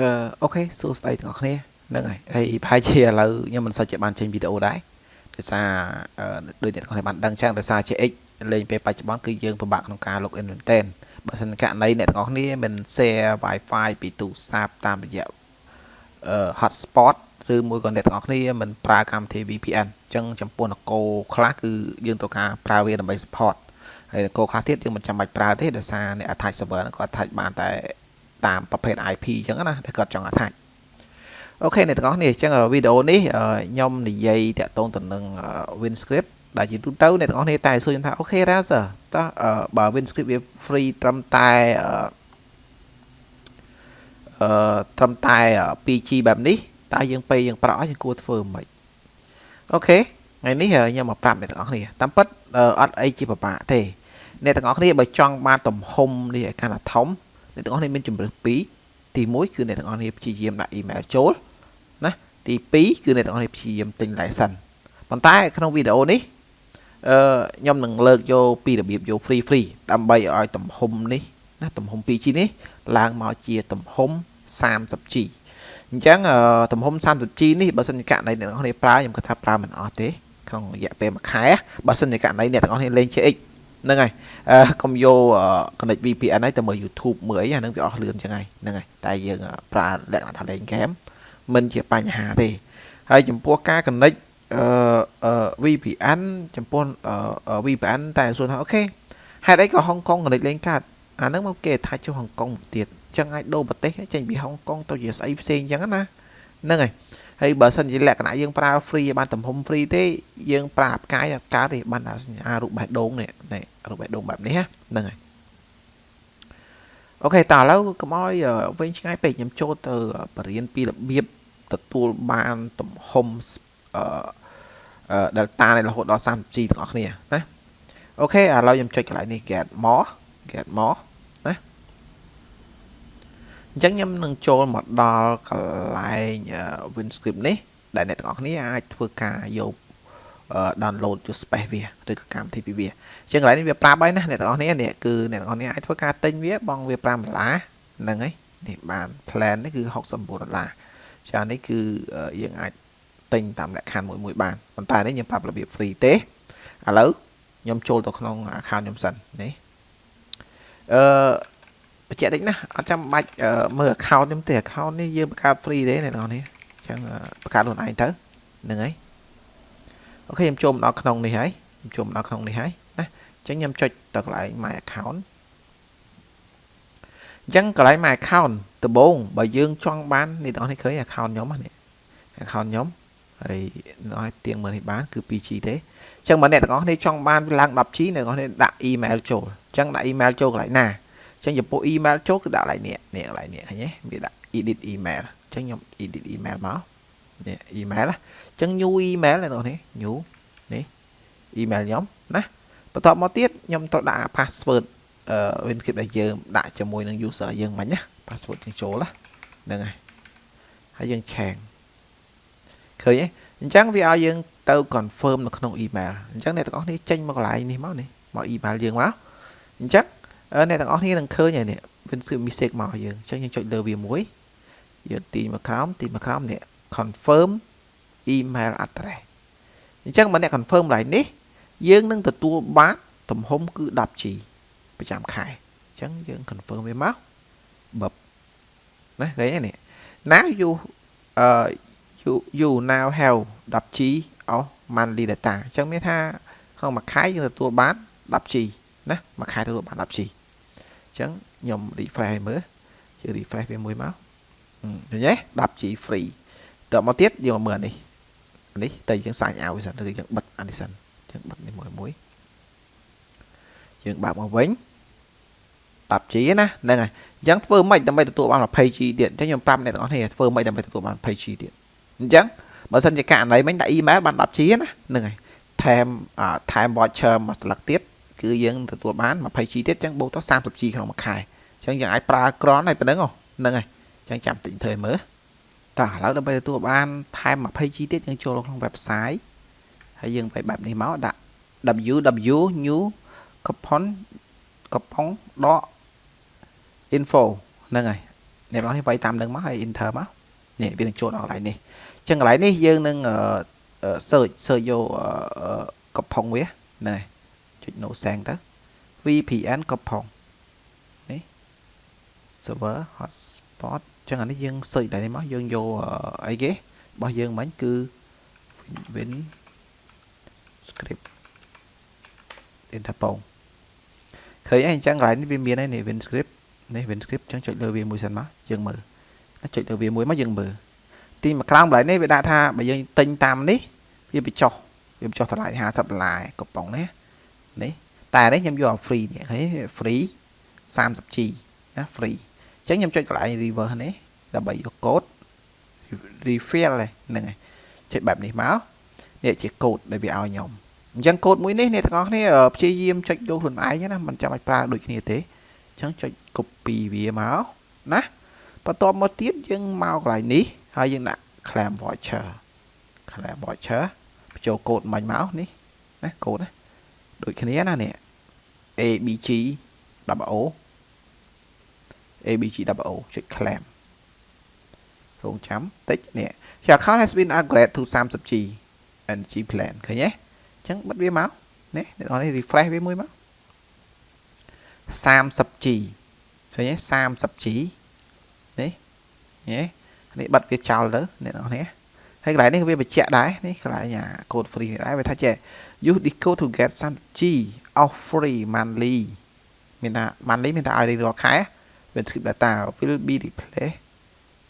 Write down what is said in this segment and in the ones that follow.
អឺអូខេសួស្តីទាំងអស់គ្នាហ្នឹងហើយហើយប្រហែលជាឥឡូវខ្ញុំមិនសូវជាបានចេញវីដេអូដែរដោយសារដូចអ្នកទាំងអស់គ្នាបានដឹងចឹងដោយសារ CX លេងពេលបច្ចុប្បន្នគឺយើងពិបាកក្នុងការ log in មែនទែនបើសិនករណីអ្នកទាំងអស់គ្នាមិន share Wi-Fi ពីទូរស័ព្ទតាមរយៈអឺ hotspot ឬមួយក៏អ្នកទាំងអស់គ្នាមិនប្រើកម្មវិធី VPN អញ្ចឹងចំពោះនគរខ្លះគឺយើងត្រូវការប្រើវាដើម្បី support ហើយនគរខ្លះទៀតយើងមិនចាំបាច់ប្រើទេដោយសារអ្នក attach server ហ្នឹងគាត់ attach បានតែ តាមប្រភេទ IP អញ្ចឹងណាដែលគាត់ចង់ attach អូខេអ្នកទាំងអស់គ្នាអញ្ចឹងវីដេអូនេះខ្ញុំនិយាយតាក់ទងទៅនឹង WinScript ដែលជាទូទៅអ្នកទាំងអស់គ្នាតែសួរខ្ញុំថា OK Razer ចុះបើ Windscribe វា free ត្រឹមតែអឺត្រឹមតែ 2G បែបនេះតើយើងពេលយើងប្រក់យើងគួរធ្វើមិន OK ថ្ងៃនេះខ្ញុំមកប្រាប់អ្នកទាំងអស់គ្នាតាមពិតអត់អីជាពិបាកទេអ្នកទាំងអស់គ្នាបើចង់បានទំហំនេះឲ្យកាន់តែធំ អ្នកទាំងអស់គ្នាមានជំរើសពីរទី1គឺអ្នកទាំងអស់គ្នាព្យាយាមដាក់អ៊ីមែលចូលណាទី2គឺអ្នកទាំងអស់គ្នាព្យាយាមទិញ license ប៉ុន្តែក្នុងវីដេអូនេះអឺខ្ញុំនឹងលើកយកពីរបៀបយក free free ដើម្បីឲ្យទំហំនេះណាទំហំ 2G នេះឡើងមកជាទំហំ 30G អញ្ចឹងទំហំ 30G នេះបើសិនជាករណីអ្នកទាំងអស់គ្នាប្រើខ្ញុំគិតថាប្រើមិនអស់ទេក្នុងរយៈពេលមួយខែបើសិនជាករណីអ្នកទាំងអស់គ្នាលេង CX ហ្នឹងហើយកុំយក connect VPN ហើយទៅមើល YouTube មើលអីអាហ្នឹងវាអស់លឿនចឹងហើយហ្នឹងហើយតែយើងប្រើលក្ខណៈថាលេងហ្គេមមិនជាបញ្ហាទេហើយចំពោះការ connect អឺ VPN ចំពោះ VPN តែសួរថាអូខេហេតុអីក៏ហុងកុង connect លេងកាត់អាហ្នឹងមកគេថាចុះហុងកុងទៀតចឹងអាចដូរប្រទេសចេញពីហុងកុងទៅជាស្អីផ្សេងចឹងណាហ្នឹងហើយ ហើយបើសិនជាលក្ខណៈយើងប្រើ free បានទំហំ free ទេយើងប្រើផ្កាយអត់កើតទេបានតែសញ្ញារូបបេះដូងនេះនេះរូបបេះដូងបែបនេះហ្នឹងហើយអូខេតើឥឡូវកុំឲ្យវិញឆ្ងាយពេកខ្ញុំចូលទៅបរៀនពីរបៀបទទួលបានទំហំអឺ delta នេះរហូតដល់ 30G ទាំងអស់គ្នាណាអូខេឥឡូវខ្ញុំចុចកន្លែងនេះ get more get more អញ្ចឹងខ្ញុំនឹងចូលមកដល់កន្លែង WinScript នេះ ដែលអ្នកទាំងអស់គ្នាអាចធ្វើការយក download យក space វាឬក៏កម្មវិធីពីវាអញ្ចឹងកន្លែងនេះវាប្រាប់ហើយណាអ្នកទាំងអស់គ្នានេះគឺអ្នកទាំងអស់គ្នាអាចធ្វើការទិញវាបងវា5ដុល្លារហ្នឹងហើយនេះបាន plan នេះគឺ69ដុល្លារចានេះគឺយើងអាចទិញតាមលក្ខខណ្ឌមួយមួយបានប៉ុន្តែនេះខ្ញុំប្រាប់របៀប free ទេឥឡូវខ្ញុំចូលទៅក្នុង account ខ្ញុំសិននេះអឺ បញ្ជាក់តិចណាអត់ចាំបាច់មើល account ខ្ញុំទេ account នេះយើងបង្កើត free ទេអ្នកនរនេះអញ្ចឹងបង្កើតខ្លួនឯងទៅហ្នឹងហើយអូខេខ្ញុំចូលមកដល់ក្នុងនេះហើយខ្ញុំចូលមកដល់ក្នុងនេះហើយណាអញ្ចឹងខ្ញុំចុចទៅកន្លែង my account អញ្ចឹងកន្លែង my account ដំបូងបើយើងចង់បាននេះបងប្អូនឃើញ account ខ្ញុំនេះ account ខ្ញុំហើយឲ្យទៀងមើលនេះបានគឺ 2G ទេអញ្ចឹងបើអ្នកទាំងអស់គ្នាចង់បានឡើង 10G អ្នកទាំងអស់គ្នាដាក់ email ចូលអញ្ចឹងដាក់ email ចូលកន្លែងណា ចឹងចំពោះ email ចូលគឺដាក់កន្លែងនេះនេះកន្លែងនេះឃើញទេវាដាក់ edit email អញ្ចឹងខ្ញុំ edit email មកនេះ email អញ្ចឹង new email អ្នកនរនេះ new នេះ email ខ្ញុំណាបន្ទាប់មកទៀតខ្ញុំត្រូវដាក់ password អឺ WinKit ដែលយើងដាក់ជាមួយនឹង user យើងមិញណា password យើងចូលហ្នឹងហើយហើយយើងឆាងឃើញទេអញ្ចឹងវាឲ្យយើងទៅ confirm នៅក្នុង email អញ្ចឹងអ្នកទាំងអស់គ្នាចេញមកកន្លែងនេះមកនេះមក email យើងមកអញ្ចឹង អ្នកទាំងអស់គ្នានឹងឃើញហើយនេះ WinScript mistake មកយើងអញ្ចឹងយើងចុចលើវាមួយយើងទីមកក្រោមទីមកក្រោមនេះ confirm email address អញ្ចឹងបើអ្នក confirm ឡើងនេះយើងនឹងទទួលបានទំហំគឺ 10G ប្រចាំខែអញ្ចឹងយើង confirm វាមកបបណាឃើញទេនេះ now you uh you you now have 10G of monthly data អញ្ចឹងមានថាក្នុងមួយខែយើងទទួលបាន 10G ណាមួយខែទទួលបាន 10G ចឹងខ្ញុំ refresh ឲ្យមើលជឿ refresh វាមួយមកឃើញទេ 10G free តើមកទៀតយើងមកមើលនេះនេះតែយើង sign out សិនឬយើងបិទអានេះសិនយើងបិទនេះមួយមួយយើងបើកមកវិញ 10G ណាហ្នឹងហើយអញ្ចឹងធ្វើម៉េចដើម្បីទទួលបាន 20G ទៀតអញ្ចឹងខ្ញុំប្រាប់អ្នកទាំងអស់គ្នាធ្វើម៉េចដើម្បីទទួលបាន 20G ទៀតអញ្ចឹងបើសិនជាករណីមិញដាក់ email បាន 10G ណាហ្នឹងហើយថែមថែម voucher មួយស្លឹកទៀត គឺយើងទទួលបាន 20G ទៀតចឹងបូកទៅ 30G ក្នុងមួយខែចឹងយើងអាចប្រើក្រនហើយប៉ុណ្្នឹងហ្នឹងហើយចឹងចាំតិចធ្វើមើលតោះឥឡូវដើម្បីទទួលបានថែម 20G ទៀតយើងចូលក្នុង website ហើយយើងបែបបែបនេះមកដាក់ www new coupon coupon info ហ្នឹងហើយអ្នកនរនេះវាយតាមនឹងមកហើយ enter មកនេះវានឹងចូលដល់កន្លែងនេះអញ្ចឹងកន្លែងនេះយើងនឹង search search យកកំផុងវាណែ ចុច no sang ទៅ VPN កំផុងនេះ server hotspot អញ្ចឹងអានេះយើង search តែនេះមកយើងយកអីគេរបស់យើងមិញគឺ win script đến ថាពងឃើញអីអញ្ចឹងកន្លែងនេះវាមានហើយនេះ win script នេះ win script អញ្ចឹងចុចលើវាមួយសិនមកយើងមើលចុចលើវាមួយមកយើងមើលទីមកក្រោមកន្លែងនេះវាដាក់ថាបើយើងទិញតាមនេះវាបញ្ចុះវាបញ្ចុះតម្លៃ50ដុល្លារកំប៉ុងនេះ នេះតែនេះខ្ញុំយក free នេះឃើញ free 30G ណា free អញ្ចឹងខ្ញុំចុចកន្លែង reverse នេះដើម្បីយកកូដ refill ហ្នឹងហើយចុចបែបនេះមកនេះជាកូដដែលវាឲ្យខ្ញុំអញ្ចឹងកូដមួយនេះអ្នកទាំងអស់គ្នាព្យាយាមចុចយកខ្លួនឯងណាមិនចាំបាច់ប្រើដូចគ្នាទេអញ្ចឹងចុច copy វាមកណាបន្ទាប់មកទៀតយើងមកកន្លែងនេះហើយយើងដាក់ claim voucher claim voucher បញ្ចូលកូដមាញ់មកនេះណាកូដណា ដូចគ្នាណានេះ ABG WO ABG WO ចុច claim រងចាំតិចនេះ Your account has been upgraded to 30G energy plan ឃើញទេអញ្ចឹងបិទវាមកនេះអ្នកនរនេះ refresh វាមួយមក 30G ឃើញទេ 30G នេះនេះនេះបិទវាចោលទៅអ្នកនរនេះ ហើយកន្លែងនេះវាបញ្ជាក់ដែរនេះកន្លែងអា code free នេះដែរវាថាចេះ use decode to get 30G off free monthly មានថា monthly មានថាឲ្យរៀងរាល់ខែ when skip data will be replaced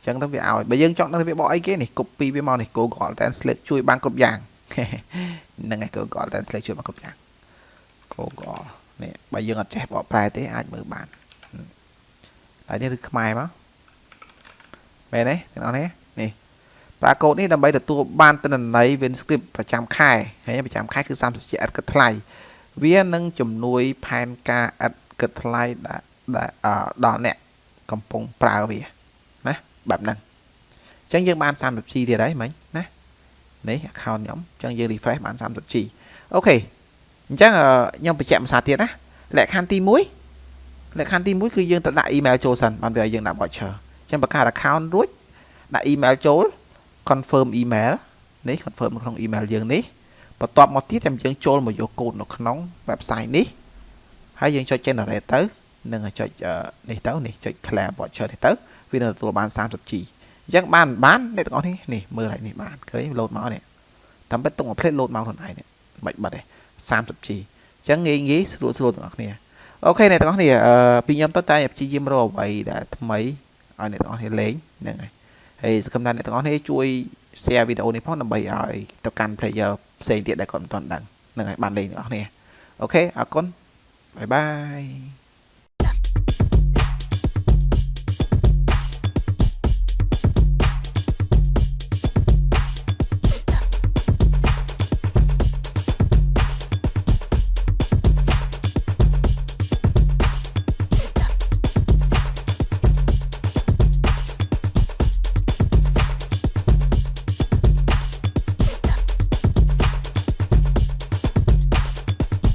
ចឹងទៅវាឲ្យបើយើងចង់ដឹងវាបកអីគេនេះ copy វាមកនេះ Google Translate ជួយបានគ្រប់យ៉ាងហ្នឹងហើយ Google Translate ជួយបានគ្រប់យ៉ាង Google នេះបើយើងអត់ចេះបកប្រែទេអាចមើលបានហើយនេះឬខ្មែរមកមែនទេទាំងអស់នេះនេះ ប្រើកូដនេះដើម្បីទទួលបានទិន្នន័យ WinScript ប្រចាំខែហើយប្រចាំខែគឺ30ជាឥតគិតថ្លៃវានឹងជំនួយផែនការឥតគិតថ្លៃដល់អ្នកកំពុងប្រើវាបែបហ្នឹងអញ្ចឹងយើងបាន 30G ទៀតហើយមិញណានេះ account ខ្ញុំអញ្ចឹងយើង refresh បាន 30G អូខេអញ្ចឹងខ្ញុំបញ្ជាក់ភាសាទៀតណាលក្ខខណ្ឌទី1លក្ខខណ្ឌទី1គឺយើងត្រូវដាក់ email ចូលសិនបានវាឲ្យយើងដាក់ voucher អញ្ចឹងបង្កើត account រួចដាក់ email ចូល confirm email នេះ confirm នៅក្នុង email យើងនេះបន្ទាប់មកទៀតចាំយើងចូលមកយកកូដនៅក្នុង website នេះហើយយើងចុច generate ទៅនឹងចុចនេះទៅនេះចុច claim voucher នេះទៅវានឹងទទួលបាន 30G អញ្ចឹងបានបានអ្នកទាំងអស់នេះនេះមើលហើយនេះបានឃើញលោតមកនេះតាមពិតទុកមកផ្លេតលោតមកខ្លួនឯងនេះមិនបាត់ទេ 30G អញ្ចឹងងាយងាយស្រួលស្រួលទាំងអស់គ្នាអូខេអ្នកទាំងអស់គ្នាអឺពីខ្ញុំទៅតែព្យាយាមរកអ្វីដែលថ្មីឲ្យអ្នកទាំងអស់គ្នាលេងហ្នឹងហើយ ហើយសង្ឃឹមថាអ្នកទាំងអស់គ្នាជួយ share វីដេអូនេះផងដើម្បីឲ្យទៅកាន់ player ផ្សេងទៀតដែលគាត់មិនទាន់ដឹងហ្នឹងហើយបានលេងទាំងអស់គ្នាអូខេអរគុណបាយបាយ